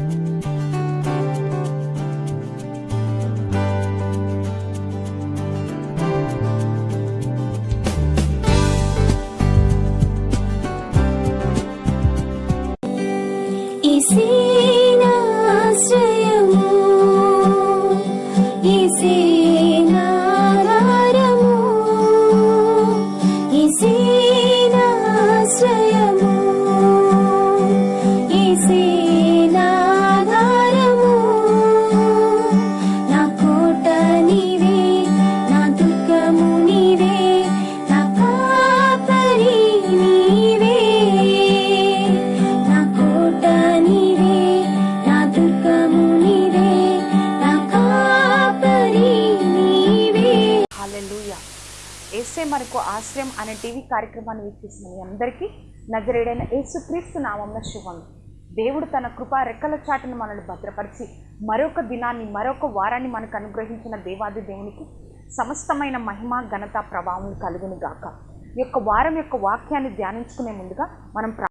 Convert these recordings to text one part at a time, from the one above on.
Música కార్యక్రమాన్ని వీక్షిస్తున్న మీ అందరికీ నజరేడైన యేసుక్రీస్తు నామంలో శుభం. దేవుడు తన కృపా రెక్కల చాటును మనల్ని భద్రపరిచి మరొక దినాన్ని మరొక వారాన్ని మనకు అనుగ్రహించిన దేవాది దేవునికి సమస్తమైన మహిమ ఘనత ప్రభావం కలుగును గాక. యొక్క వారం యొక్క వాక్యాన్ని ధ్యానించుకునే ముందుగా మనం ప్రా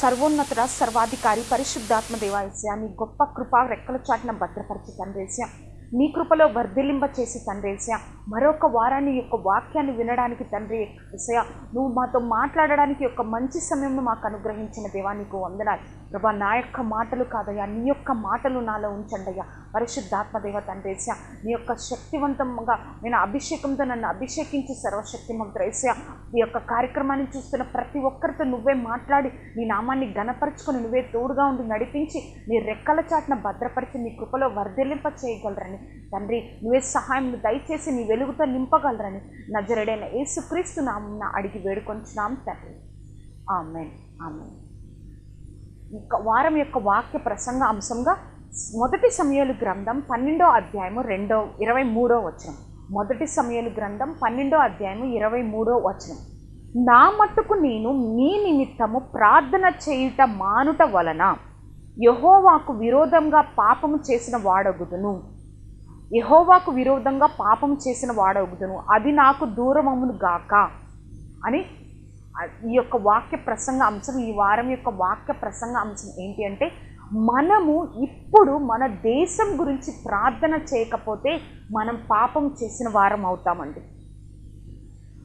సర్వోన్నతుడ సర్వాధికారి పరిశుద్ధాత్మ దేవాయస్య గొప్ప కృప రెక్కల చాటున భద్రపరిచి తండ్రేస్య నీ కృపలో వర్ధిలింప చేసి తండ్రేస్య మరొక వారాన్ని యొక్క వాక్యాన్ని వినడానికి తండ్రి ఎస్య నువ్వు మాతో మాట్లాడడానికి యొక్క మంచి సమయంను మాకు అనుగ్రహించిన దేవా నీకు వందనాలు. ప్రభా నా యొక్క మాటలు కాదయ్యా నీ యొక్క మాటలు నాలో ఉంచండి అయ్యా. పరిశుద్ధాత్మ దేవ తండ్రేస్య నీ యొక్క శక్తివంతంగా నేను అభిషేకంతో నన్ను అభిషేకించి సర్వశక్తిమంతురేస్య ఈ యొక్క కార్యక్రమాన్ని చూస్తున్న ప్రతి ఒక్కరితో నువ్వే మాట్లాడి నీ నామాన్ని గణపరుచుకొని నువ్వే తోడుగా ఉండి నడిపించి నీ రెక్కల చాటున భద్రపరిచి నీ కృపలో వర్ధిల్లింప చేయగలరని. తండ్రి నువ్వే సహాయం దయచేసి నీ వెలుగుతో నింపగలరని. నజరడైన యేసుక్రీస్తు నామం అడిగి వేడుకొంచున్నాం తండ్రి. ఆమెన్. ఆమెన్. వారం యొక్క వాక్య ప్రసంగ అంశంగా మొదటి సమయాలు గ్రంథం పన్నెండో అధ్యాయము రెండో ఇరవై మూడో వచనం. మొదటి సమయాలు గ్రంథం పన్నెండో అధ్యాయము ఇరవై మూడో వచనం. నా మట్టుకు నేను మీ నిమిత్తము ప్రార్థన చేయుట మానుట వలన యహోవాకు విరోధంగా పాపము చేసిన వాడగుదును. యహోవాకు విరోధంగా పాపం చేసిన వాడవుదును అది నాకు దూరమమును గాక. అని ఈ యొక్క వాక్య ప్రసంగ అంశం ఈ వారం యొక్క వాక్య ప్రసంగ అంశం ఏంటి అంటే మనము ఇప్పుడు మన దేశం గురించి ప్రార్థన చేయకపోతే మనం పాపం చేసిన వారం అవుతామండి.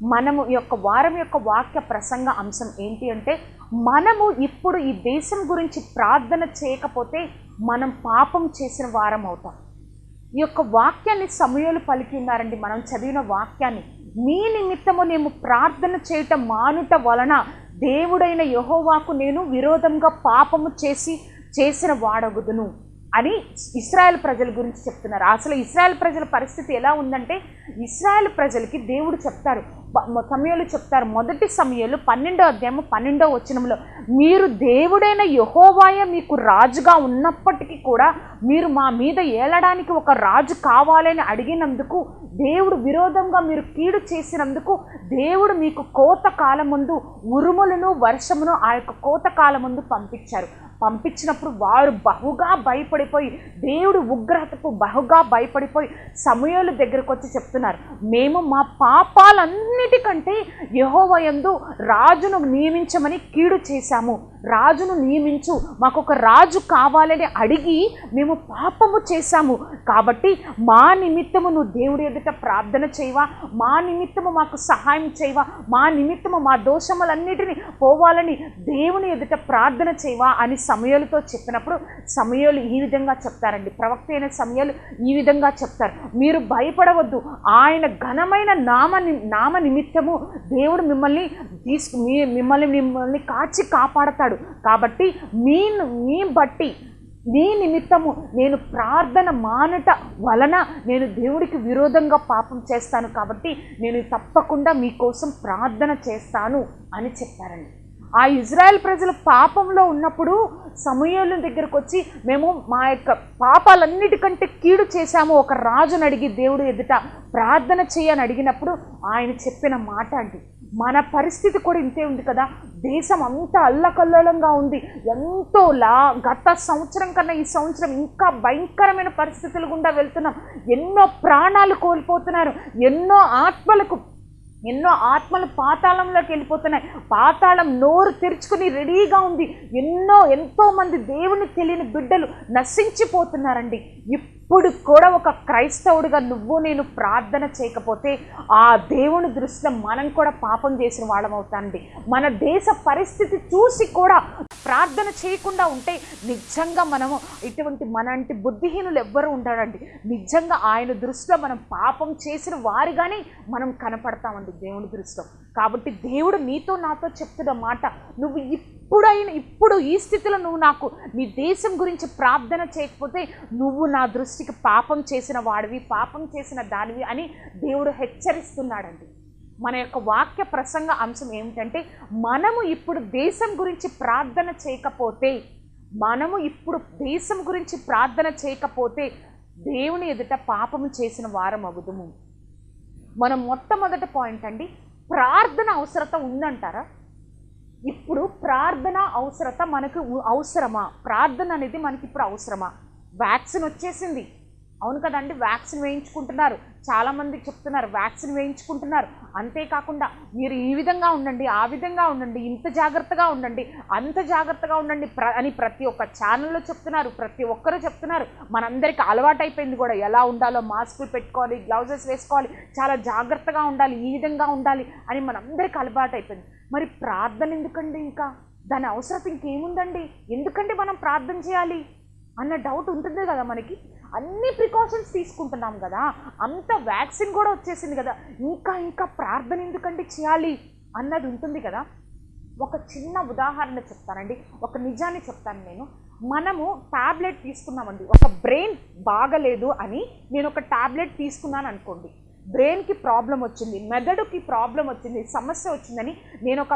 మనము ఈ యొక్క వారం యొక్క వాక్య ప్రసంగ అంశం ఏంటి అంటే మనము ఇప్పుడు ఈ దేశం గురించి ప్రార్థన చేయకపోతే మనం పాపం చేసిన వారం అవుతాం. ఈ యొక్క వాక్యాన్ని సమయాలు పలికినారండి మనం చదివిన వాక్యాన్ని. మీ నిమిత్తము నేను ప్రార్థన చేయటం మానుట వలన దేవుడైన యహోవాకు నేను విరోధంగా పాపము చేసి చేసిన వాడగుదును అని ఇస్రాయల్ ప్రజల గురించి చెప్తున్నారు. అసలు ఇస్రాయల్ ప్రజల పరిస్థితి ఎలా ఉందంటే ఇస్రాయల్ ప్రజలకి దేవుడు చెప్తారు సమయాలు చెప్తారు. మొదటి సమయంలో పన్నెండో అధ్యాయము పన్నెండో వచనంలో మీరు దేవుడైన యహోవాయ మీకు రాజుగా ఉన్నప్పటికీ కూడా మీరు మా మీద ఏలడానికి ఒక రాజు కావాలని అడిగినందుకు దేవుడు విరోధంగా మీరు కీడు చేసినందుకు దేవుడు మీకు కోత కాలముందు ఉరుములను వర్షమును ఆ యొక్క కోత కాలముందు పంపించారు. పంపించినప్పుడు వారు బహుగా భయపడిపోయి దేవుడు ఉగ్రతకు బహుగా భయపడిపోయి సమయాల దగ్గరకు వచ్చి చెప్తున్నారు. మేము మా పాపాలన్నీ అన్నిటికంటే యహోవయందు రాజును నియమించమని కీడు చేశాము. రాజును నియమించు. మాకు ఒక రాజు కావాలని అడిగి మేము పాపము చేశాము. కాబట్టి మా నిమిత్తము నువ్వు దేవుడి ఎదుట ప్రార్థన చేయవా? మా నిమిత్తము మాకు సహాయం చేయవా? మా నిమిత్తము మా దోషములన్నిటిని పోవాలని దేవుని ఎదుట ప్రార్థన చేయవా? అని సమయాలతో చెప్పినప్పుడు సమయాలు ఈ విధంగా చెప్తారండి. ప్రవక్త అయిన సమయాలు ఈ విధంగా చెప్తారు. మీరు భయపడవద్దు. ఆయన ఘనమైన నామ ని- నామ నిమిత్తము దేవుడు మిమ్మల్ని తీసుకు మీ మిమ్మల్ని మిమ్మల్ని కాచి కాపాడతాడు. కాబట్టి మీ మీ బట్టి నీ నిమిత్తము నేను ప్రార్థన మానట వలన నేను దేవుడికి విరోధంగా పాపం చేస్తాను కాబట్టి నేను తప్పకుండా మీకోసం ప్రార్థన చేస్తాను అని చెప్పారండి. ఆ ఇజ్రాయెల్ ప్రజలు పాపంలో ఉన్నప్పుడు సమయాల దగ్గరకు వచ్చి మేము మా యొక్క పాపాలన్నిటికంటే కీడు చేశాము. ఒక రాజుని అడిగి దేవుడు ఎదుట ప్రార్థన చేయని అడిగినప్పుడు ఆయన చెప్పిన మాట అండి. మన పరిస్థితి కూడా ఇంతే ఉంది కదా. దేశం అంతా అల్లకల్లోలంగా ఉంది. ఎంతో లా గత సంవత్సరం కన్నా ఈ సంవత్సరం ఇంకా భయంకరమైన పరిస్థితులు గుండా వెళ్తున్నాం. ఎన్నో ప్రాణాలు కోల్పోతున్నారు. ఎన్నో ఆత్మలకు ఎన్నో ఆత్మలు పాతాళంలోకి వెళ్ళిపోతున్నాయి. పాతాళం నోరు తెరుచుకుని రెడీగా ఉంది. ఎన్నో ఎంతో మంది దేవుని తెలియని బిడ్డలు నశించిపోతున్నారండి. ఇప్పుడు కూడా ఒక క్రైస్తవుడిగా నువ్వు నేను ప్రార్థన చేయకపోతే ఆ దేవుని దృష్టిలో మనం కూడా పాపం చేసిన వాళ్ళం అవుతాండి మన దేశ పరిస్థితి చూసి కూడా ప్రార్థన చేయకుండా ఉంటే నిజంగా మనము ఇటువంటి మనంటి బుద్ధిహీనులు ఎవ్వరు ఉండరండి. నిజంగా ఆయన దృష్టిలో మనం పాపం చేసిన వారిగానే మనం కనపడతామండి దేవుని దృష్టిలో. కాబట్టి దేవుడు నీతో నాతో చెప్తున్న మాట నువ్వు ఇప్పుడైనా ఇప్పుడు ఈ స్థితిలో నువ్వు నాకు నీ దేశం గురించి ప్రార్థన చేయకపోతే నువ్వు నా దృష్టికి పాపం చేసిన వాడివి పాపం చేసిన దానివి అని దేవుడు హెచ్చరిస్తున్నాడండి. మన యొక్క వాక్య ప్రసంగ అంశం ఏమిటంటే మనము ఇప్పుడు దేశం గురించి ప్రార్థన చేయకపోతే మనము ఇప్పుడు దేశం గురించి ప్రార్థన చేయకపోతే దేవుని ఎదుట పాపము చేసిన వారం అగుదుము మనం మొట్టమొదటి పాయింట్ అండి ప్రార్థన అవసరత ఉందంటారా? ఇప్పుడు ప్రార్థన అవసరత మనకు అవసరమా? ప్రార్థన అనేది మనకి ఇప్పుడు అవసరమా? వ్యాక్సిన్ వచ్చేసింది. అవును కదండి వ్యాక్సిన్ వేయించుకుంటున్నారు. చాలామంది చెప్తున్నారు వ్యాక్సిన్ వేయించుకుంటున్నారు. అంతేకాకుండా మీరు ఈ విధంగా ఉండండి ఆ విధంగా ఉండండి ఇంత జాగ్రత్తగా ఉండండి అంత జాగ్రత్తగా ఉండండి ప్ర అని ప్రతి ఒక్క ఛానల్లో చెప్తున్నారు ప్రతి ఒక్కరూ చెప్తున్నారు. మనందరికీ అలవాటైపోయింది కూడా ఎలా ఉండాలో మాస్కులు పెట్టుకోవాలి గ్లౌజెస్ వేసుకోవాలి చాలా జాగ్రత్తగా ఉండాలి ఈ విధంగా ఉండాలి అని మనందరికీ అలవాటు అయిపోయింది మరి ప్రార్థన ఎందుకండి ఇంకా? దాని అవసరం ఇంకేముందండి? ఎందుకంటే మనం ప్రార్థన చేయాలి? అన్న డౌట్ ఉంటుంది కదా మనకి. అన్ని ప్రికాషన్స్ తీసుకుంటున్నాం కదా. అంత వ్యాక్సిన్ కూడా వచ్చేసింది కదా. ఇంకా ఇంకా ప్రార్థన ఎందుకంటే చేయాలి అన్నది ఉంటుంది కదా. ఒక చిన్న ఉదాహరణ చెప్తానండి. ఒక నిజాన్ని చెప్తాను నేను. మనము టాబ్లెట్ తీసుకున్నామండి. ఒక బ్రెయిన్ బాగలేదు అని నేను ఒక టాబ్లెట్ తీసుకున్నాను అనుకోండి. బ్రెయిన్కి ప్రాబ్లం వచ్చింది మెదడుకి ప్రాబ్లం వచ్చింది సమస్య వచ్చిందని నేను ఒక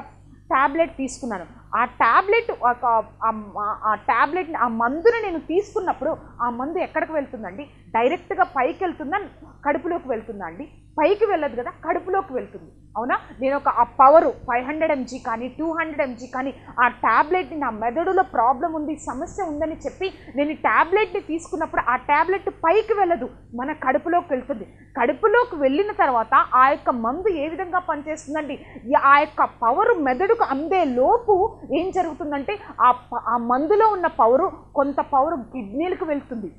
టాబ్లెట్ తీసుకున్నాను. ఆ ట్యాబ్లెట్ ఒక ఆ- ఆ టాబ్లెట్ని ఆ మందుని నేను తీసుకున్నప్పుడు ఆ మందు ఎక్కడికి వెళ్తుందండి? డైరెక్ట్గా పైకి వెళ్తుందా కడుపులోకి వెళ్తుందా అండి? పైకి వెళ్ళదు కదా కడుపులోకి వెళ్తుంది. అవునా? నేను ఒక ఆ పవరు ఫైవ్ హండ్రెడ్ ఎంజీ కానీ టూ హండ్రెడ్ ఎంజీ కానీ ఆ ట్యాబ్లెట్ని నా మెదడులో ప్రాబ్లం ఉంది సమస్య ఉందని చెప్పి నేను ఈ ట్యాబ్లెట్ని తీసుకున్నప్పుడు ఆ టాబ్లెట్ పైకి వెళ్ళదు మన కడుపులోకి వెళ్తుంది. కడుపులోకి వెళ్ళిన తర్వాత ఆ యొక్క మందు ఏ విధంగా పనిచేస్తుందండి? ఆ యొక్క పవరు మెదడుకు అందే లోపు ఏం జరుగుతుందంటే ఆ ప- ఆ మందులో ఉన్న పవరు కొంత పవర్ కిడ్నీలకు వెళ్తుంది.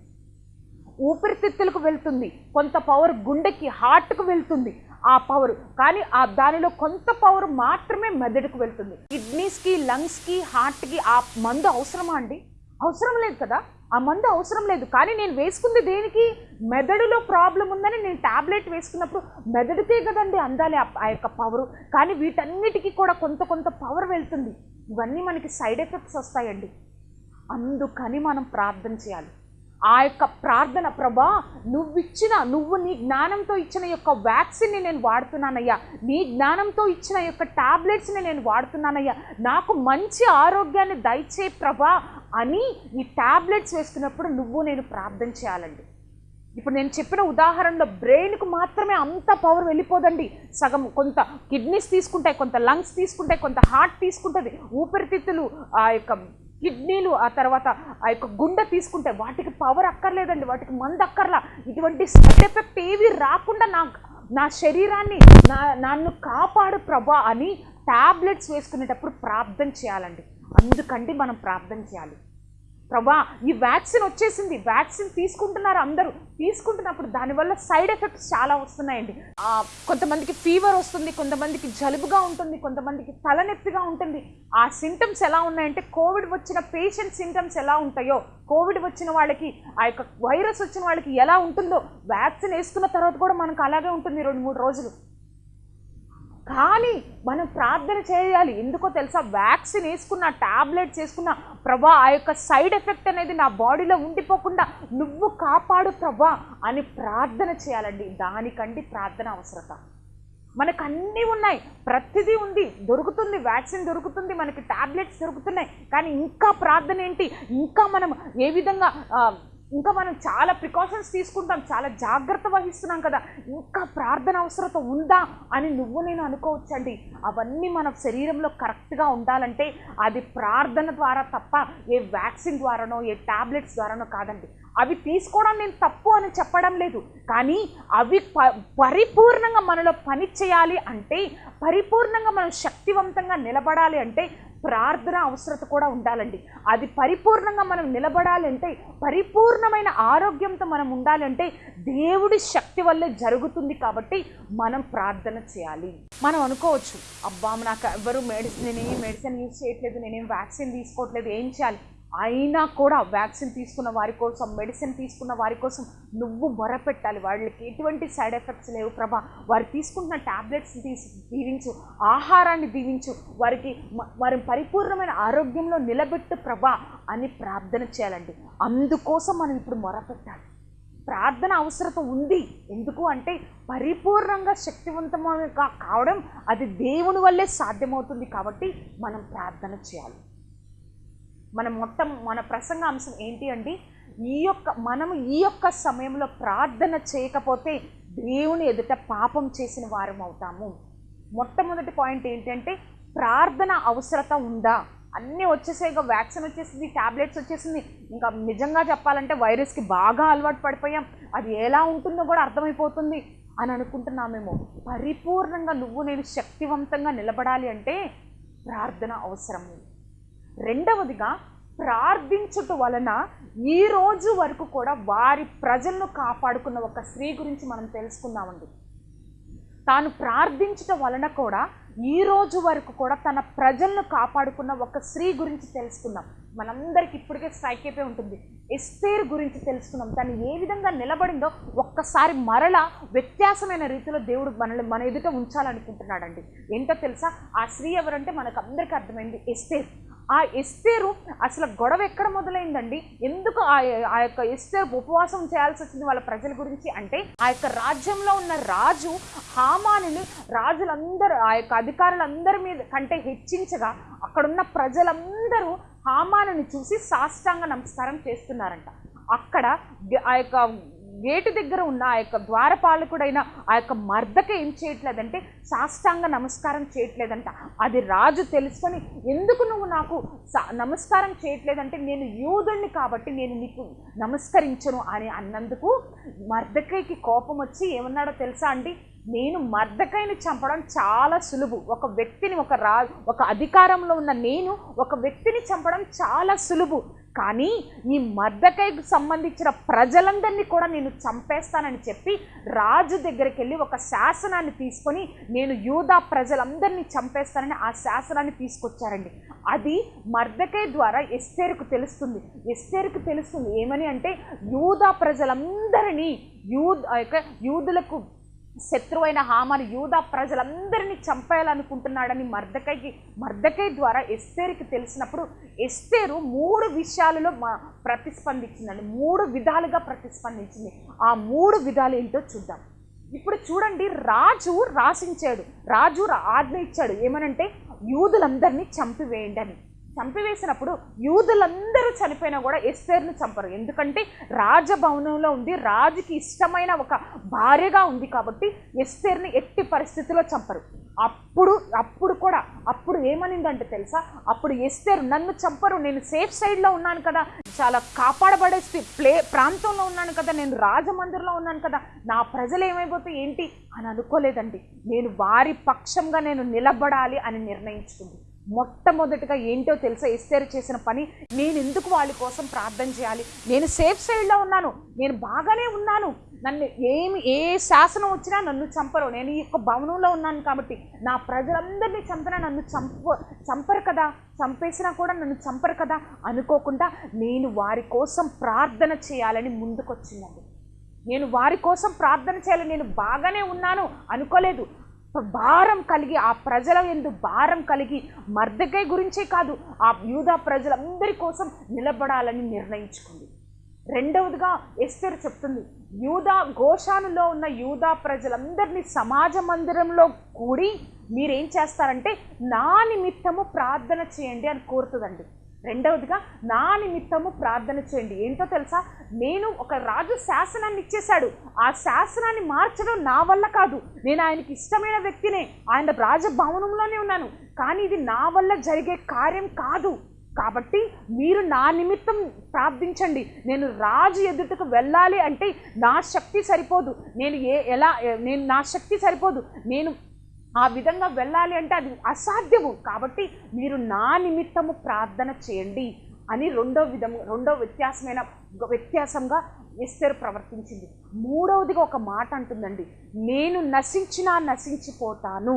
ఊపిరితిత్తులకు వెళ్తుంది. కొంత పవర్ గుండెకి హార్ట్కు వెళ్తుంది ఆ పవర్ కానీ ఆ దానిలో కొంత పవర్ మాత్రమే మెదడుకు వెళ్తుంది. కిడ్నీస్కి లంగ్స్కి హార్ట్కి ఆ మందు అవసరమా అండి? అవసరం లేదు కదా? ఆ మందు అవసరం లేదు. కానీ నేను వేసుకుంది దేనికి? మెదడులో ప్రాబ్లం ఉందని నేను ట్యాబ్లెట్ వేసుకున్నప్పుడు మెదడుకే కదండి అందాలి ఆ- ఆ యొక్క పవరు కానీ వీటన్నిటికీ కూడా కొంత కొంత పవర్ వెళ్తుంది. ఇవన్నీ మనకి సైడ్ ఎఫెక్ట్స్ వస్తాయండి. అందుకని మనం ప్రార్థన చేయాలి. ఆ యొక్క ప్రార్థన ప్రభా నువ్విచ్చిన నువ్వు నీ జ్ఞానంతో ఇచ్చిన యొక్క వ్యాక్సిన్ని నేను వాడుతున్నానయ్యా. నీ జ్ఞానంతో ఇచ్చిన యొక్క టాబ్లెట్స్ని నేను వాడుతున్నానయ్యా. నాకు మంచి ఆరోగ్యాన్ని దయచే ప్రభా అని ఈ టాబ్లెట్స్ వేసుకున్నప్పుడు నువ్వు నేను ప్రార్థన చేయాలండి. ఇప్పుడు నేను చెప్పిన ఉదాహరణలో బ్రెయిన్కు మాత్రమే అంత పవర్ వెళ్ళిపోదండి. సగం కొంత కిడ్నీస్ తీసుకుంటాయి కొంత లంగ్స్ తీసుకుంటాయి కొంత హార్ట్ తీసుకుంటుంది ఊపిరితిత్తులు ఆ యొక్క కిడ్నీలు ఆ తర్వాత ఆ యొక్క గుండె తీసుకుంటే వాటికి పవర్ అక్కర్లేదండి వాటికి మందు అక్కర్లా. ఇటువంటి సైడ్ ఎఫెక్ట్ ఏవి రాకుండా నా నా శరీరాన్ని నా నన్ను కాపాడు ప్రభా అని టాబ్లెట్స్ వేసుకునేటప్పుడు ప్రార్థన చేయాలండి. అందుకండి మనం ప్రార్థన చేయాలి. ప్రభా ఈ వ్యాక్సిన్ వచ్చేసింది. వ్యాక్సిన్ తీసుకుంటున్నారు అందరూ. తీసుకుంటున్నప్పుడు దానివల్ల సైడ్ ఎఫెక్ట్స్ చాలా వస్తున్నాయండి. కొంతమందికి ఫీవర్ వస్తుంది కొంతమందికి జలుబుగా ఉంటుంది కొంతమందికి తలనొప్పిగా ఉంటుంది. ఆ సింటమ్స్ ఎలా ఉన్నాయంటే కోవిడ్ వచ్చిన పేషెంట్ సింటమ్స్ ఎలా ఉంటాయో కోవిడ్ వచ్చిన వాళ్ళకి ఆ యొక్క వైరస్ వచ్చిన వాళ్ళకి ఎలా ఉంటుందో వ్యాక్సిన్ వేసుకున్న తర్వాత కూడా మనకు అలాగే ఉంటుంది. రెండు మూడు రోజులు. కానీ మనం ప్రార్థన చేయాలి. ఎందుకో తెలుసా? వ్యాక్సిన్ వేసుకున్న టాబ్లెట్స్ వేసుకున్న ప్రభా ఆ యొక్క సైడ్ ఎఫెక్ట్ అనేది నా బాడీలో ఉండిపోకుండా నువ్వు కాపాడు ప్రభా అని ప్రార్థన చేయాలండి. దానికండి ప్రార్థన అవసరత. మనకు అన్నీ ఉన్నాయి. ప్రతిదీ ఉంది. దొరుకుతుంది. వ్యాక్సిన్ దొరుకుతుంది. మనకి ట్యాబ్లెట్స్ దొరుకుతున్నాయి. కానీ ఇంకా ప్రార్థన ఏంటి? ఇంకా మనం ఏ విధంగా ఇంకా మనం చాలా ప్రికాషన్స్ తీసుకుంటాం చాలా జాగ్రత్త వహిస్తున్నాం కదా. ఇంకా ప్రార్థన అవసరత ఉందా అని నువ్వు నేను అనుకోవచ్చండి. అవన్నీ మన శరీరంలో కరెక్ట్గా ఉండాలంటే అది ప్రార్థన ద్వారా తప్ప ఏ వ్యాక్సిన్ ద్వారానో ఏ టాబ్లెట్స్ ద్వారానో కాదండి. అవి తీసుకోవడం నేను తప్పు అని చెప్పడం లేదు. కానీ అవి ప పరిపూర్ణంగా మనలో పని చేయాలి అంటే పరిపూర్ణంగా మనం శక్తివంతంగా నిలబడాలి అంటే ప్రార్థన అవసరత కూడా ఉండాలండి. అది పరిపూర్ణంగా మనం నిలబడాలంటే పరిపూర్ణమైన ఆరోగ్యంతో మనం ఉండాలంటే దేవుడి శక్తి వల్లే జరుగుతుంది కాబట్టి మనం ప్రార్థన చేయాలి. మనం అనుకోవచ్చు అబ్బా నాకు ఎవరు మెడిసిన్ నేనేం మెడిసిన్ యూజ్ చేయట్లేదు నేనేం వ్యాక్సిన్ తీసుకోవట్లేదు ఏం చేయాలి? అయినా కూడా వ్యాక్సిన్ తీసుకున్న వారి కోసం మెడిసిన్ తీసుకున్న వారి కోసం నువ్వు మొరపెట్టాలి. వాళ్ళకి ఎటువంటి సైడ్ ఎఫెక్ట్స్ లేవు ప్రభా. వారు తీసుకుంటున్న ట్యాబ్లెట్స్ తీసి దీవించు ఆహారాన్ని దీవించు. వారికి వారి పరిపూర్ణమైన ఆరోగ్యంలో నిలబెట్టు ప్రభా అని ప్రార్థన చేయాలండి. అందుకోసం మనం ఇప్పుడు మొరపెట్టాలి. ప్రార్థన అవసరత ఉంది. ఎందుకు అంటే పరిపూర్ణంగా శక్తివంతంగా కావడం అది దేవుని వల్లే సాధ్యమవుతుంది కాబట్టి మనం ప్రార్థన చేయాలి. మన మొత్తం మన ప్రసంగ అంశం ఏంటి అండి? ఈ యొక్క మనము ఈ యొక్క సమయంలో ప్రార్థన చేయకపోతే దేవుని ఎదుట పాపం చేసిన వారం అవుతాము. మొట్టమొదటి పాయింట్ ఏంటంటే ప్రార్థన అవసరత ఉందా? అన్నీ వచ్చేసాయి ఇక వ్యాక్సిన్ వచ్చేసింది ట్యాబ్లెట్స్ వచ్చేసింది. ఇంకా నిజంగా చెప్పాలంటే వైరస్కి బాగా అలవాటు పడిపోయాం. అది ఎలా ఉంటుందో కూడా అర్థమైపోతుంది అని అనుకుంటున్నామేమో. పరిపూర్ణంగా నువ్వు నేను శక్తివంతంగా నిలబడాలి అంటే ప్రార్థన అవసరం రెండవదిగా ప్రార్థించుట వలన ఈ రోజు వరకు కూడా వారి ప్రజలను కాపాడుకున్న ఒక స్త్రీ గురించి మనం తెలుసుకుందామండి. తాను ప్రార్థించటం వలన కూడా ఈ రోజు వరకు కూడా తన ప్రజలను కాపాడుకున్న ఒక స్త్రీ గురించి తెలుసుకుందాం. మనందరికి ఇప్పటికే స్ట్రైక్ అయిపోయి ఉంటుంది. ఎస్తేర్ గురించి తెలుసుకున్నాం తను ఏ విధంగా నిలబడిందో ఒక్కసారి మరలా వ్యత్యాసమైన రీతిలో దేవుడు మనల్ని మన ఎదుట ఉంచాలనుకుంటున్నాడండి. ఏంటో తెలుసా? ఆ స్త్రీ ఎవరంటే మనకు అందరికీ అర్థమైంది. ఎస్తేర్. ఆ ఎస్తేరు అసలు గొడవ ఎక్కడ మొదలైందండి? ఎందుకు ఆ ఆ యొక్క ఎస్తేరు ఉపవాసం చేయాల్సి వచ్చింది వాళ్ళ ప్రజల గురించి అంటే ఆ యొక్క రాజ్యంలో ఉన్న రాజు హామానుని రాజులందరూ ఆ యొక్క అధికారులందరి మీద కంటే హెచ్చించగా అక్కడున్న ప్రజలందరూ హామానుని చూసి సాష్టాంగ నమస్కారం చేస్తున్నారంట. అక్కడ ఆ యొక్క గేటు దగ్గర ఉన్న ఆ యొక్క ద్వారపాలకుడైన ఆ యొక్క మర్దక ఏం చేయట్లేదంటే సాష్టాంగ నమస్కారం చేయట్లేదంట. అది రాజు తెలుసుకొని ఎందుకు నువ్వు నాకు సా- నమస్కారం చేయట్లేదంటే నేను యూదుణ్ణి కాబట్టి నేను నీకు నమస్కరించను అని అన్నందుకు మర్దకైకి కోపం వచ్చి ఏమన్నాడో తెలుసా అండి? నేను మర్దకైని చంపడం చాలా సులువు. ఒక వ్యక్తిని ఒక రా ఒక అధికారంలో ఉన్న నేను ఒక వ్యక్తిని చంపడం చాలా సులువు. కానీ ఈ మర్దకైకి సంబంధించిన ప్రజలందరినీ కూడా నేను చంపేస్తానని చెప్పి రాజు దగ్గరికి వెళ్ళి ఒక శాసనాన్ని తీసుకొని నేను యూదా ప్రజలందరినీ చంపేస్తానని ఆ శాసనాన్ని తీసుకొచ్చారండి. అది మర్దకై ద్వారా ఎస్తేరుకు తెలుస్తుంది. ఎస్తేరుకు తెలుస్తుంది ఏమని అంటే యూదా ప్రజలందరినీ యూద్ యొక్క యూదులకు శత్రువైన హామాను యూదా ప్రజలందరినీ చంపేయాలనుకుంటున్నాడని మర్దకైకి మర్దకై ద్వారా ఎస్తేరుకి తెలిసినప్పుడు ఎస్తేరు మూడు విషయాలలో మా ప్రతిస్పందించిందండి. మూడు విధాలుగా ప్రతిస్పందించింది. ఆ మూడు విధాలు ఏంటో చూద్దాం. ఇప్పుడు చూడండి రాజు రాసించాడు. రాజు ఆజ్ఞ ఇచ్చాడు. ఏమనంటే యూదులందరినీ చంపివేయండి అని. చంపివేసినప్పుడు యూదులందరూ చనిపోయినా కూడా ఎస్తేర్ని చంపరు. ఎందుకంటే రాజభవనంలో ఉంది రాజుకి ఇష్టమైన ఒక భార్యగా ఉంది కాబట్టి ఎస్తేర్ని ఎట్టి పరిస్థితిలో చంపరు. అప్పుడు అప్పుడు కూడా అప్పుడు ఏమనిందంటే తెలుసా? అప్పుడు ఎస్తేరు నన్ను చంపరు నేను సేఫ్ సైడ్లో ఉన్నాను కదా చాలా కాపాడబడే ప్లే ప్రాంతంలో ఉన్నాను కదా నేను రాజమందిర్లో ఉన్నాను కదా నా ప్రజలు ఏమైపోతే ఏంటి? అని అనుకోలేదండి. నేను వారి పక్షంగా నేను నిలబడాలి అని నిర్ణయించుకుంది. మొట్టమొదటిగా ఏంటో తెలుసా? ఎస్తేరు చేసిన పని. నేను ఎందుకు వాళ్ళ కోసం ప్రార్థన చేయాలి? నేను సేఫ్ సైడ్లో ఉన్నాను. నేను బాగానే ఉన్నాను. నన్ను ఏమి ఏ శాసనం వచ్చినా నన్ను చంపరు. నేను ఈ యొక్క భవనంలో ఉన్నాను కాబట్టి నా ప్రజలందరినీ చంపినా నన్ను చంప చంపరు కదా? చంపేసినా కూడా నన్ను చంపరు కదా? అనుకోకుండా నేను వారి కోసం ప్రార్థన చేయాలని ముందుకొచ్చిందండి. నేను వారి కోసం ప్రార్థన చేయాలి. నేను బాగానే ఉన్నాను. అనుకోలేదు. భారం కలిగి ఆ ప్రజల ఎందు భారం కలిగి మర్దకై గురించే కాదు ఆ యూదా ప్రజలందరి కోసం నిలబడాలని నిర్ణయించుకుంది. రెండవదిగా ఎస్తేర్ చెప్తుంది యూదా గోషానులో ఉన్న యూదా ప్రజలందరినీ సమాజ మందిరంలో కూడి మీరేం చేస్తారంటే నా నిమిత్తము ప్రార్థన చేయండి అని కోరుతుందండి. రెండవదిగా నా నిమిత్తము ప్రార్థన చేయండి. ఏంటో తెలుసా? నేను ఒక రాజు శాసనాన్ని ఇచ్చేశాడు. ఆ శాసనాన్ని మార్చడం నా వల్ల కాదు. నేను ఆయనకి ఇష్టమైన వ్యక్తినే ఆయన రాజభవనంలోనే ఉన్నాను. కానీ ఇది నా వల్ల జరిగే కార్యం కాదు. కాబట్టి మీరు నా నిమిత్తం ప్రార్థించండి. నేను రాజు ఎదుటకు వెళ్ళాలి అంటే నా శక్తి సరిపోదు. నేను ఏ ఎలా నేను నా శక్తి సరిపోదు. నేను ఆ విధంగా వెళ్ళాలి అంటే అది అసాధ్యము. కాబట్టి మీరు నా నిమిత్తము ప్రార్థన చేయండి అని రెండో విధము రెండో వ్యత్యాసమైన వ్యత్యాసంగా ఎస్తేరు ప్రవర్తించింది. మూడవదిగా ఒక మాట అంటుందండి నేను నశించినా నశించిపోతాను.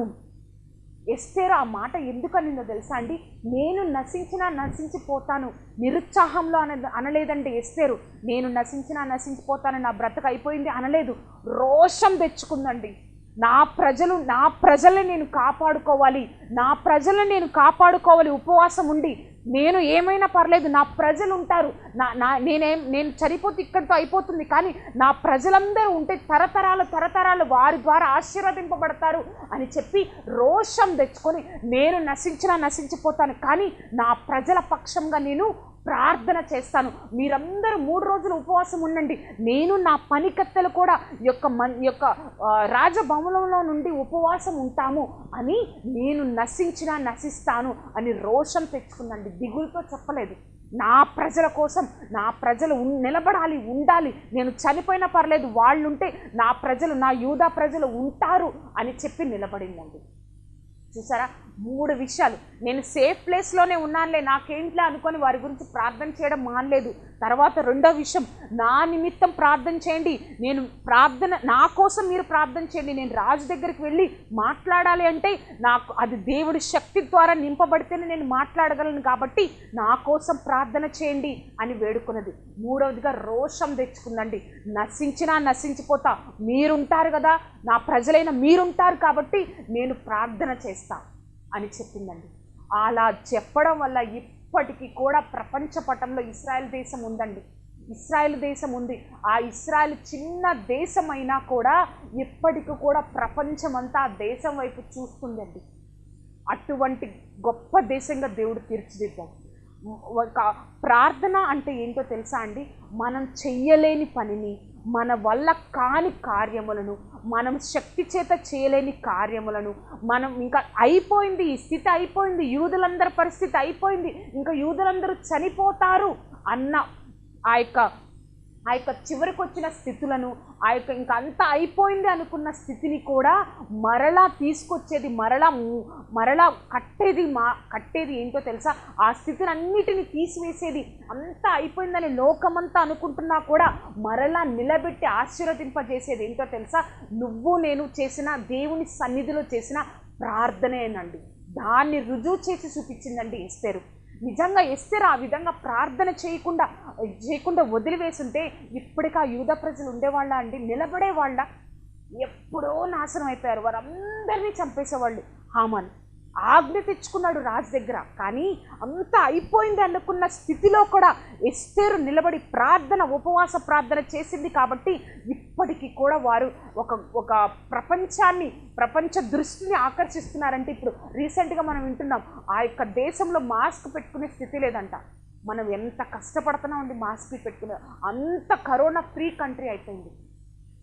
ఎస్తేరు ఆ మాట ఎందుకనిందో తెలుసా అండి? నేను నశించినా నశించిపోతాను. నిరుత్సాహంలో అన అనలేదండి ఎస్తేరు. నేను నశించినా నశించిపోతాను నా బ్రతక అయిపోయింది అనలేదు. రోషం తెచ్చుకుందండి. నా ప్రజలు నా ప్రజల్ని నేను కాపాడుకోవాలి. నా ప్రజల్ని నేను కాపాడుకోవాలి. ఉపవాసం ఉండి నేను ఏమైనా పర్లేదు నా ప్రజలు ఉంటారు నా నా నేనేం నేను చనిపోతే ఇక్కడితో అయిపోతుంది. కానీ నా ప్రజలందరూ ఉంటే తరతరాలు తరతరాలు వారి ద్వారా ఆశీర్వదింపబడతారు అని చెప్పి రోషం తెచ్చుకొని నేను నశించినా నశించిపోతాను. కానీ నా ప్రజల పక్షంగా నేను ప్రార్థన చేస్తాను. మీరందరూ మూడు రోజులు ఉపవాసం ఉండండి. నేను నా పనికత్తెలు కూడా యొక్క మన్ యొక్క రాజభవనంలో నుండి ఉపవాసం ఉంటాము అని నేను నశించినా నశిస్తాను అని రోషం తెచ్చుకుందండి. దిగులతో చెప్పలేదు. నా ప్రజల కోసం నా ప్రజలు నిలబడాలి ఉండాలి. నేను చనిపోయినా పర్లేదు వాళ్ళుంటే నా ప్రజలు నా యూదా ప్రజలు ఉంటారు అని చెప్పి నిలబడిందండి. చూసారా? మూడు విషయాలు. నేను సేఫ్ ప్లేస్లోనే ఉన్నానులే నాకేంట్లే అనుకొని వారి గురించి ప్రార్థన చేయడం మానలేదు. తర్వాత రెండో విషయం నా నిమిత్తం ప్రార్థన చేయండి. నేను ప్రార్థన నా కోసం మీరు ప్రార్థన చేయండి. నేను రాజు దగ్గరికి వెళ్ళి మాట్లాడాలి అంటే నాకు అది దేవుడి శక్తి ద్వారా నింపబడితేనే నేను మాట్లాడగలను కాబట్టి నా కోసం ప్రార్థన చేయండి అని వేడుకున్నది. మూడవదిగా రోషం తెచ్చుకుందండి. నశించినా నశించిపోతా. మీరుంటారు కదా నా ప్రజలైన మీరుంటారు కాబట్టి నేను ప్రార్థన చేస్తాను అని చెప్పిందండి. అలా చెప్పడం వల్ల ఇప్పటికీ కూడా ప్రపంచ పటంలో ఇస్రాయల్ దేశం ఉందండి. ఇస్రాయల్ దేశం ఉంది. ఆ ఇస్రాయల్ చిన్న దేశం అయినా కూడా ఇప్పటికి కూడా ప్రపంచమంతా ఆ దేశం వైపు చూస్తుందండి. అటువంటి గొప్ప దేశంగా దేవుడు తీర్చిదిద్దాం ఒక ప్రార్థన అంటే ఏంటో తెలుసా అండి? మనం చెయ్యలేని పనిని మన వల్ల కాని కార్యములను మనం శక్తి చేత చేయలేని కార్యములను మనం ఇంకా అయిపోయింది ఈ స్థితి అయిపోయింది యూదులందరి పరిస్థితి అయిపోయింది ఇంకా యూదులందరూ చనిపోతారు అన్న ఆ యొక్క ఆ యొక్క చివరికి వచ్చిన స్థితులను ఆ యొక్క ఇంక అంతా అయిపోయింది అనుకున్న స్థితిని కూడా మరలా తీసుకొచ్చేది మరలా మరలా కట్టేది మా కట్టేది ఏంటో తెలుసా? ఆ స్థితిని అన్నిటిని తీసివేసేది అంతా అయిపోయిందని లోకమంతా అనుకుంటున్నా కూడా మరలా నిలబెట్టి ఆశీర్వదింపజేసేది ఏంటో తెలుసా? నువ్వు నేను చేసిన దేవుని సన్నిధిలో చేసిన ప్రార్థనేనండి దాన్ని రుజువు చేసి చూపించిందండి ఇస్తారు నిజంగా ఎస్తేరు ఆ విధంగా ప్రార్థన చేయకుండా చేయకుండా వదిలివేసుంటే ఇప్పటికి ఆ యూద ప్రజలు ఉండేవాళ్ళ అండి? నిలబడేవాళ్ళ? ఎప్పుడో నాశనం అయిపోయారు. వారందరినీ చంపేసేవాళ్ళు. హామాన్. ఆజ్ఞ తెచ్చుకున్నాడు రాజు దగ్గర. కానీ అంతా అయిపోయింది అనుకున్న స్థితిలో కూడా ఎస్తేరు నిలబడి ప్రార్థన ఉపవాస ప్రార్థన చేసింది కాబట్టి ఇప్పటికీ కూడా వారు ఒక ఒక ప్రపంచాన్ని ప్రపంచ దృష్టిని ఆకర్షిస్తున్నారంటే ఇప్పుడు రీసెంట్గా మనం వింటున్నాం ఆ యొక్క దేశంలో మాస్క్ పెట్టుకునే స్థితి లేదంట. మనం ఎంత కష్టపడుతున్నామండి మాస్క్ పెట్టుకునే అంత కరోనా ఫ్రీ కంట్రీ అయిపోయింది.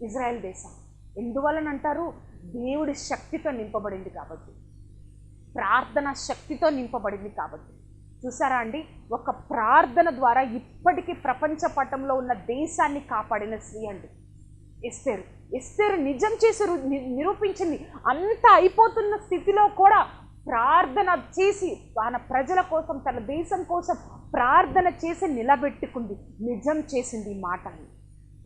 ఇజ్రాయెల్ దేశం. ఎందువలనంటారు? దేవుడి శక్తితో నింపబడింది కాబట్టి. ప్రార్థన శక్తితో నింపబడింది కాబట్టి. చూసారా అండి? ఒక ప్రార్థన ద్వారా ఇప్పటికీ ప్రపంచ పటంలో ఉన్న దేశాన్ని కాపాడిన స్త్రీ అండి. ఎస్తేరు. ఎస్తేరు నిజం చేసి ని- నిరూపించింది. అంత అయిపోతున్న స్థితిలో కూడా ప్రార్థన చేసి తన ప్రజల కోసం తన దేశం కోసం ప్రార్థన చేసి నిలబెట్టుకుంది. నిజం చేసింది ఈ మాటని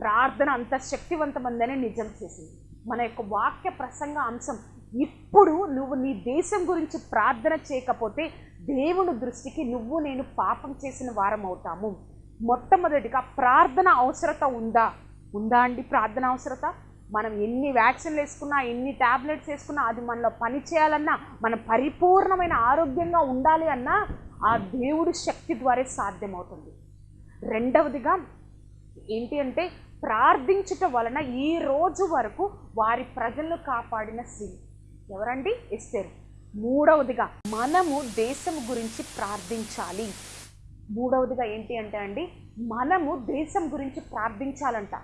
ప్రార్థన అంత శక్తివంతమందని నిజం చేసింది. మన యొక్క వాక్య ప్రసంగ అంశం ఇప్పుడు నువ్వు నీ దేశం గురించి ప్రార్థన చేయకపోతే దేవుని దృష్టికి నువ్వు నేను పాపం చేసిన వారం అవుతాము. మొట్టమొదటిగా ప్రార్థన అవసరత ఉందా? ఉందా అండి ప్రార్థన అవసరత? మనం ఎన్ని వ్యాక్సిన్లు వేసుకున్నా ఎన్ని ట్యాబ్లెట్స్ వేసుకున్నా అది మనలో పని చేయాలన్నా మనం పరిపూర్ణమైన ఆరోగ్యంగా ఉండాలి అన్నా ఆ దేవుడి శక్తి ద్వారా సాధ్యమవుతుంది. రెండవదిగా ఏంటి అంటే ప్రార్థించుట వలన ఈ రోజు వరకు వారి ప్రజలను కాపాడిన శ్రీ ఎవరండి? ఎస్తేరు. మూడవదిగా మనము దేశం గురించి ప్రార్థించాలి. మూడవదిగా ఏంటి అంటే అండి మనము దేశం గురించి ప్రార్థించాలంట.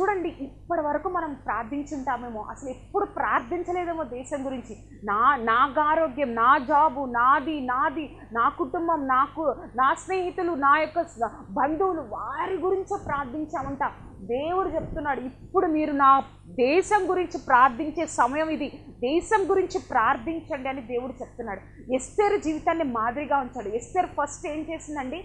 చూడండి ఇప్పటి వరకు మనం ప్రార్థించుంటామేమో అసలు ఎప్పుడు ప్రార్థించలేదేమో దేశం గురించి. నా నాగారోగ్యం నా జాబు నాది నాది నా కుటుంబం నాకు నా స్నేహితులు నా యొక్క బంధువులు వారి గురించే ప్రార్థించామంట. దేవుడు చెప్తున్నాడు ఇప్పుడు మీరు నా దేశం గురించి ప్రార్థించే సమయం ఇది. దేశం గురించి ప్రార్థించండి అని దేవుడు చెప్తున్నాడు. ఎస్తేరు జీవితాన్ని మాదిరిగా ఉంచాడు. ఎస్తేరు ఫస్ట్ ఏం చేసిందండి?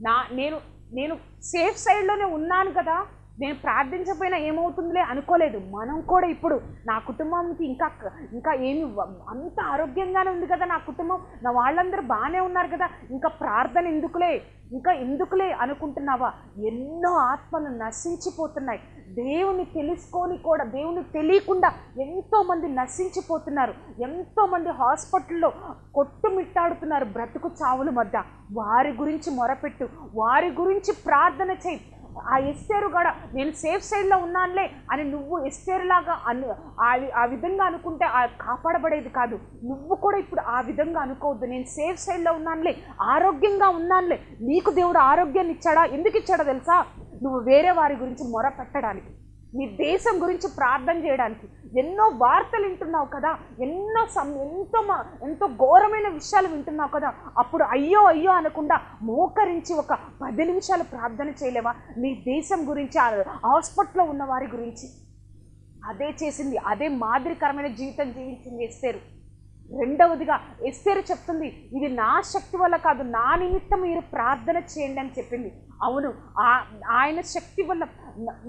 నా నేను నేను సేఫ్ సైడ్లోనే ఉన్నాను కదా. నేను ప్రార్థించకపోయినా ఏమవుతుందిలే అనుకోలేదు. మనం కూడా ఇప్పుడు నా కుటుంబంకి ఇంకా ఇంకా ఏమి అంత ఆరోగ్యంగానే ఉంది కదా నా కుటుంబం. నా వాళ్ళందరూ బాగానే ఉన్నారు కదా. ఇంకా ప్రార్థన ఎందుకులే? ఇంకా ఎందుకులే అనుకుంటున్నావా? ఎన్నో ఆత్మలు నశించిపోతున్నాయి. దేవుని తెలుసుకొని కూడా దేవుని తెలియకుండా ఎంతోమంది నశించిపోతున్నారు. ఎంతోమంది హాస్పిటల్లో కొట్టుమిట్టాడుతున్నారు బ్రతుకు చావుల మధ్య. వారి గురించి మొరపెట్టు. వారి గురించి ప్రార్థన చేయి. ఆ ఎస్తేరు కూడా నేను సేఫ్ సైడ్లో ఉన్నానులే అని నువ్వు ఎస్తేరు లాగా అను ఆ ఆ విధంగా అనుకుంటే ఆ కాపాడబడేది కాదు. నువ్వు కూడా ఇప్పుడు ఆ విధంగా అనుకోవద్దు. నేను సేఫ్ సైడ్లో ఉన్నానులే ఆరోగ్యంగా ఉన్నానులే. నీకు దేవుడు ఆరోగ్యాన్ని ఇచ్చాడా? ఎందుకు ఇచ్చాడో తెలుసా? నువ్వు వేరే వారి గురించి మొర పెట్టడానికి నీ దేశం గురించి ప్రార్థన చేయడానికి. ఎన్నో వార్తలు వింటున్నావు కదా? ఎన్నో సం ఎంతో మ- ఎంతో ఘోరమైన విషయాలు వింటున్నావు కదా? అప్పుడు అయ్యో అయ్యో అనకుండా మోకరించి ఒక పది నిమిషాలు ప్రార్థన చేయలేవా? నీ దేశం గురించి హాస్పిటల్లో ఉన్న వారి గురించి. అదే చేసింది అదే మాదిరికరమైన జీవితం జీవించింది ఎస్తేరు. రెండవదిగా ఎస్తేరు చెప్తుంది ఇది నా శక్తి వల్ల కాదు నా నిమిత్తం మీరు ప్రార్థన చేయండి అని చెప్పింది. అవును ఆ- ఆయన శక్తి వల్ల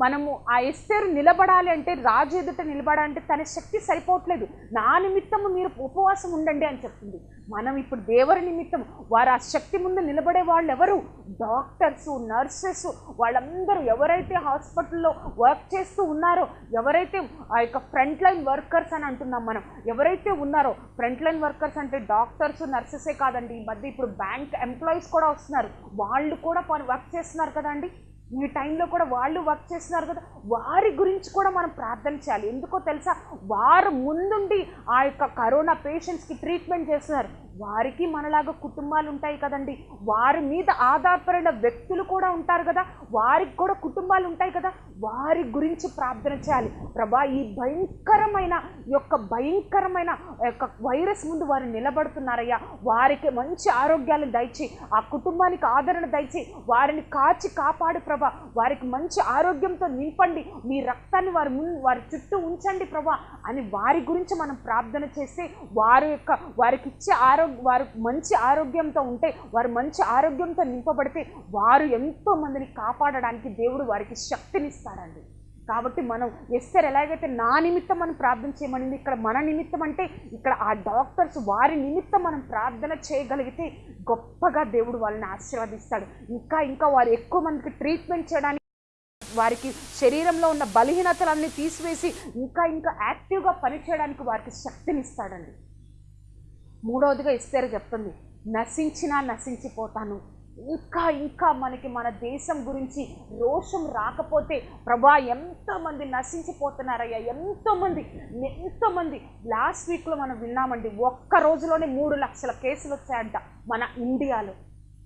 మనము ఆ ఎస్తేరు నిలబడాలి అంటే రాజు ఎదుట నిలబడాలంటే తన శక్తి సరిపోవట్లేదు. నా నిమిత్తము మీరు ఉపవాసం ఉండండి అని చెప్తుంది. మనం ఇప్పుడు దేవుని నిమిత్తం వారు ఆ శక్తి ముందు నిలబడే వాళ్ళు ఎవరు డాక్టర్స్ నర్సెస్ వాళ్ళందరూ ఎవరైతే హాస్పిటల్లో వర్క్ చేస్తూ ఉన్నారో ఎవరైతే ఆ యొక్క ఫ్రంట్ లైన్ వర్కర్స్ అని అంటున్నాం మనం ఎవరైతే ఉన్నారో ఫ్రంట్ లైన్ వర్కర్స్ అంటే డాక్టర్స్ నర్సెసే కాదండి. ఈ మధ్య ఇప్పుడు బ్యాంక్ ఎంప్లాయీస్ కూడా వస్తున్నారు. వాళ్ళు కూడా వర్క్ చేస్తున్నారు కదండి. ఈ టైంలో కూడా వాళ్ళు వర్క్ చేస్తున్నారు కదా వారి గురించి కూడా మనం ప్రార్థన చేయాలి. ఎందుకో తెలుసా? వారు ముందుండి ఆ యొక్క కరోనా పేషెంట్స్కి ట్రీట్మెంట్ చేస్తున్నారు. వారికి మనలాగా కుటుంబాలు ఉంటాయి కదండి. వారి మీద ఆధారపడిన వ్యక్తులు కూడా ఉంటారు కదా. వారికి కూడా కుటుంబాలు ఉంటాయి కదా. వారి గురించి ప్రార్థన చేయాలి. ప్రభా ఈ భయంకరమైన యొక్క భయంకరమైన యొక్క వైరస్ ముందు వారు నిలబడుతున్నారయ్యా. వారికి మంచి ఆరోగ్యాలు దయచి ఆ కుటుంబానికి ఆదరణ దయచి వారిని కాచి కాపాడు ప్రభా. వారికి మంచి ఆరోగ్యంతో నింపండి. మీ రక్తాన్ని వారి ముందు వారి చుట్టూ ఉంచండి ప్రభా అని వారి గురించి మనం ప్రార్థన చేస్తే వారి యొక్క వారికి ఇచ్చే ఆరోగ్య వారు మంచి ఆరోగ్యంతో ఉంటే వారు మంచి ఆరోగ్యంతో నింపబడితే వారు ఎంతో మందిని కాపాడడానికి దేవుడు వారికి శక్తినిస్తాడండి కాబట్టి మనం ఎస్ఆర్ ఎలాగైతే నా నిమిత్తం మనం ప్రార్థన చేయమనింది ఇక్కడ మన నిమిత్తం అంటే ఇక్కడ ఆ డాక్టర్స్ వారి నిమిత్తం మనం ప్రార్థన చేయగలిగితే గొప్పగా దేవుడు వాళ్ళని ఆశీర్వదిస్తాడు. ఇంకా ఇంకా వారు ఎక్కువ మందికి ట్రీట్మెంట్ చేయడానికి వారికి శరీరంలో ఉన్న బలహీనతలన్నీ తీసివేసి ఇంకా ఇంకా యాక్టివ్గా పనిచేయడానికి వారికి శక్తినిస్తాడండి. మూడవదిగా ఇస్తారు చెప్తుంది నశించినా నశించిపోతాను. ఇంకా ఇంకా మనకి మన దేశం గురించి రోషం రాకపోతే ప్రభా ఎంతోమంది నశించిపోతున్నారయ్యా ఎంతోమంది ఎంతోమంది. లాస్ట్ వీక్లో మనం విన్నామండి ఒక్క రోజులోనే మూడు లక్షల కేసులు వచ్చాయంట మన ఇండియాలో.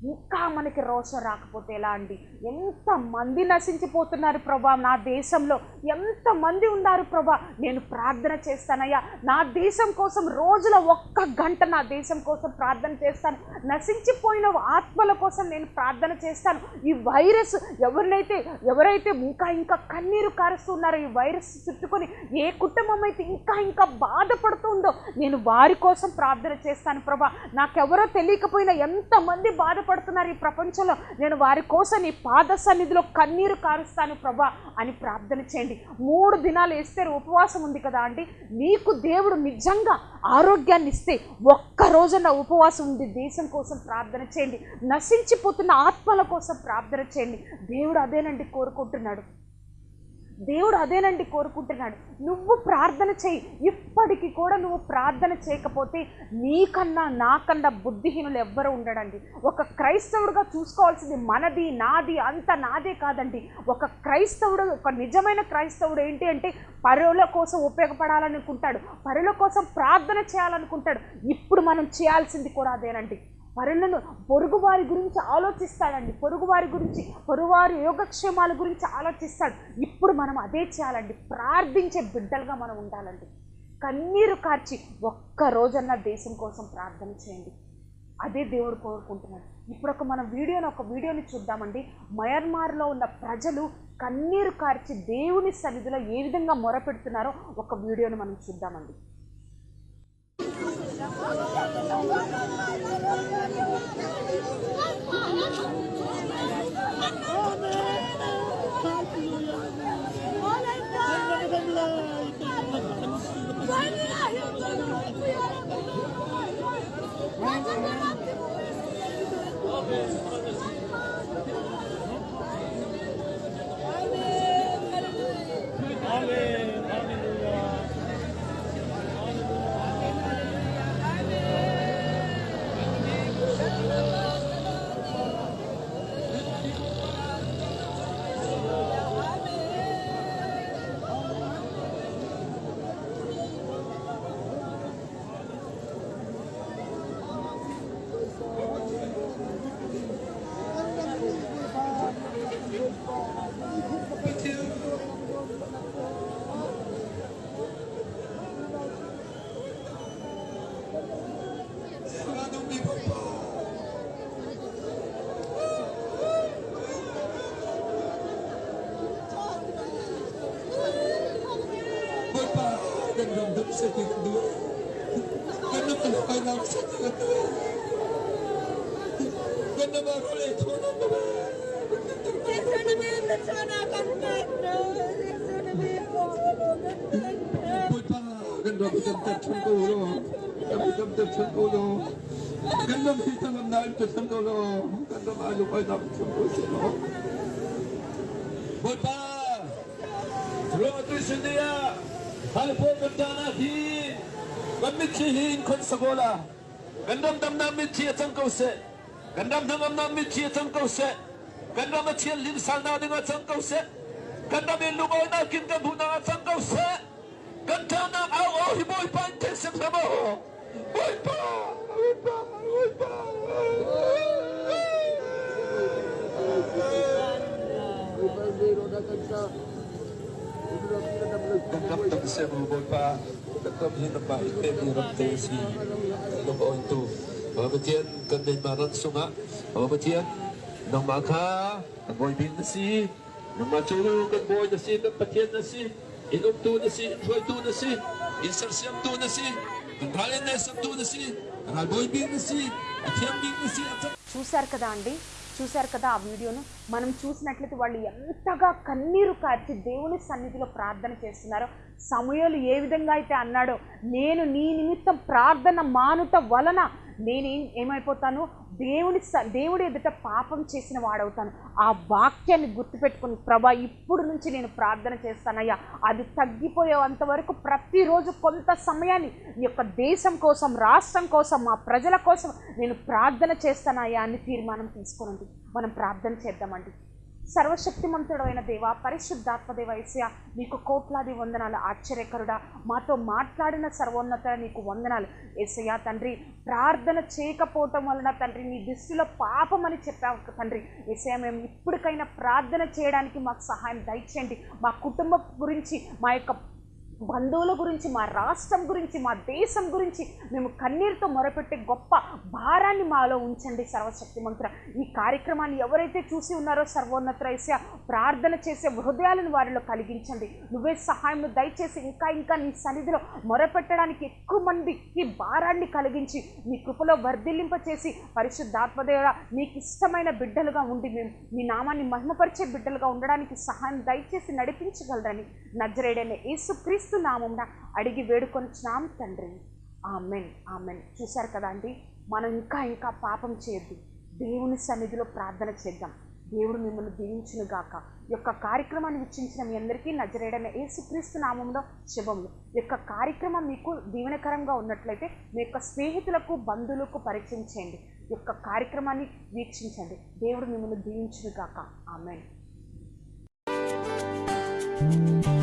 ఇంకా మనకి రోషం రాకపోతే ఎలా అండి? ఎంతమంది నశించిపోతున్నారు ప్రభా నా దేశంలో? ఎంతమంది ఉన్నారు ప్రభా? నేను ప్రార్థన చేస్తానయ్యా. నా దేశం కోసం రోజుల ఒక్క గంట నా దేశం కోసం ప్రార్థన చేస్తాను. నశించిపోయిన ఆత్మల కోసం నేను ప్రార్థన చేస్తాను. ఈ వైరస్ ఎవరినైతే ఎవరైతే ఇంకా ఇంకా కన్నీరు కారుస్తున్నారో ఈ వైరస్ చుట్టుకొని ఏ కుటుంబం అయితే ఇంకా ఇంకా బాధపడుతుందో నేను వారి కోసం ప్రార్థన చేస్తాను ప్రభా. నాకెవరో తెలియకపోయినా ఎంతమంది బాధపడుతున్నారు ఈ ప్రపంచంలో. నేను వారి కోసం నీ పాద సన్నిధిలో కన్నీరు కారుస్తాను ప్రభా అని ప్రార్థన చేయండి. మూడు దినాలు వేస్తే ఉపవాసం ఉంది కదా అండి. నీకు దేవుడు నిజంగా ఆరోగ్యాన్ని ఇస్తే ఒక్క రోజున ఉపవాసం ఉంది దేశం కోసం ప్రార్థన చేయండి. నశించిపోతున్న ఆత్మల కోసం ప్రార్థన చేయండి. దేవుడు అదేనండి కోరుకుంటున్నాడు. దేవుడు అదేనండి కోరుకుంటున్నాడు. నువ్వు ప్రార్థన చేయి. ఇప్పటికీ కూడా నువ్వు ప్రార్థన చేయకపోతే నీకన్నా నాకన్నా బుద్ధిహీనులు ఎవ్వరూ ఉండడండి. ఒక క్రైస్తవుడుగా చూసుకోవాల్సింది మనది నాది అంత నాదే కాదండి. ఒక క్రైస్తవుడు ఒక నిజమైన క్రైస్తవుడు ఏంటి అంటే పరుల కోసం ఉపయోగపడాలనుకుంటాడు. పరుల కోసం ప్రార్థన చేయాలనుకుంటాడు. ఇప్పుడు మనం చేయాల్సింది కూడా అదేనండి. పరులను పొరుగువారి గురించి ఆలోచిస్తాడండి. పొరుగువారి గురించి పొరుగువారి యోగక్షేమాల గురించి ఆలోచిస్తాడు. ఇప్పుడు మనం అదే చేయాలండి. ప్రార్థించే బిడ్డలుగా మనం ఉండాలండి. కన్నీరు కార్చి ఒక్క రోజన్నా దేశం కోసం ప్రార్థన చేయండి. అదే దేవుడు కోరుకుంటున్నాడు. ఇప్పుడు ఒక మన వీడియోని ఒక వీడియోని చూద్దామండి. మయన్మార్లో ఉన్న ప్రజలు కన్నీరు కార్చి దేవుని సన్నిధిలో ఏ విధంగా మొరపెడుతున్నారో ఒక వీడియోని మనం చూద్దామండి. Amen. してくる変なものがなくちゃってくる変なものがなくちゃってくる Gandam tam tam tam kolo, kami tam tam tam kolo. Gandam kita nam naik tam tam kolo, gandam ayo kay tam tam kolo. Bulpa, selamat berjaya. Halpogandana hi Gamit chi hi in kon sagola Gandam dam nam mit chi atang kau se Gandam dam nam nam mit chi atang kau se Gandam a chi lim sal na ding atang kau se Gandam in lugo na kin ka bu na atang kau se Gandam na au au hi boy pa ten sem sama ho Boy pa Boy pa Boy pa Boy pan pa Gandam dam sa boy pa Gandam yung nabahin kay Mirap tayo si Lumaw ito Pamatiyan kanday maran sunga Pamatiyan Nang maka Ang boy bin na si Nang maturo kan boy na si Kan patiyan na si Inom tu na si Boy tu na si Insersyam tu na si Ang halin na isang tu na si Ang boy bin na si At yan bin na si At చూశారు కదా అండి చూశారు కదా ఆ వీడియోను? మనం చూసినట్లయితే వాళ్ళు ఎంతగా కన్నీరు కార్చి దేవుని సన్నిధిలో ప్రార్థన చేస్తున్నారో సమయాలు ఏ విధంగా అయితే అన్నాడో నేను నీ నిమిత్తం ప్రార్థన మానుట వలన నేనేం ఏమైపోతాను? దేవుని స దేవుడి ఎదుట పాపం చేసిన వాడవుతాను. ఆ వాక్యాన్ని గుర్తుపెట్టుకుని ప్రభా ఇప్పుడు నుంచి నేను ప్రార్థన చేస్తానయ్యా. అది తగ్గిపోయేంత వరకు ప్రతిరోజు కొంత సమయాన్ని ఈ యొక్క దేశం కోసం రాష్ట్రం కోసం మా ప్రజల కోసం నేను ప్రార్థన చేస్తానయ్యా అని తీర్మానం తీసుకోనండి. మనం ప్రార్థన చేద్దామండి. సర్వశక్తిమంతుడైన దేవ పరిశుద్ధాత్మదేవైస్య నీకు కోట్లాది వందనాలు. ఆశ్చర్యకరుడా మాతో మాట్లాడిన సర్వోన్నత నీకు వందనాలు. ఏసయ్య తండ్రి ప్రార్థన చేయకపోవటం వలన తండ్రి నీ దృష్టిలో పాపం అని చెప్పావు తండ్రి. ఏసయ్య మేము ఇప్పటికైనా ప్రార్థన చేయడానికి మాకు సహాయం దయచేయండి. మా కుటుంబం గురించి మా యొక్క బంధువుల గురించి మా రాష్ట్రం గురించి మా దేశం గురించి మేము కన్నీరుతో మొరపెట్టే గొప్ప భారాన్ని మాలో ఉంచండి సర్వశక్తి మంత్ర ఈ కార్యక్రమాన్ని ఎవరైతే చూసి ఉన్నారో సర్వోన్నత ప్రార్థన చేసే హృదయాలను వారిలో కలిగించండి. నువ్వే సహాయం దయచేసి ఇంకా ఇంకా నీ సన్నిధిలో మొరపెట్టడానికి ఎక్కువ మందికి భారాన్ని కలిగించి నీ కృపలో వర్ధిల్లింప చేసి పరిశుద్ధాత్మదేవ నీకు ఇష్టమైన బిడ్డలుగా ఉండి మేము మీ నామాన్ని మహిమపరిచే బిడ్డలుగా ఉండడానికి సహాయం దయచేసి నడిపించగలరని నజరేడైన యేసుక్రీస్తు నామంన అడిగి వేడుకొనిచున్నాం తండ్రి. Amen amen. చూశారు కదా అండి మనం ఇంకా ఇంకా పాపం చేయొద్దు. దేవుని సన్నిధిలో ప్రార్థన చేద్దాం. దేవుడు మిమ్మల్ని దీవించును గాక. యొక్క కార్యక్రమాన్ని వీక్షించిన మీ అందరికీ నజరేడైన యేసుక్రీస్తు నామంలో శుభములు. యొక్క కార్యక్రమం మీకు దీవెనకరంగా ఉన్నట్లయితే మీ యొక్క స్నేహితులకు బంధువులకు పరిచయం చేయండి. యొక్క కార్యక్రమాన్ని వీక్షించండి. దేవుడు మిమ్మల్ని దీవించును గాక. ఆమెన్.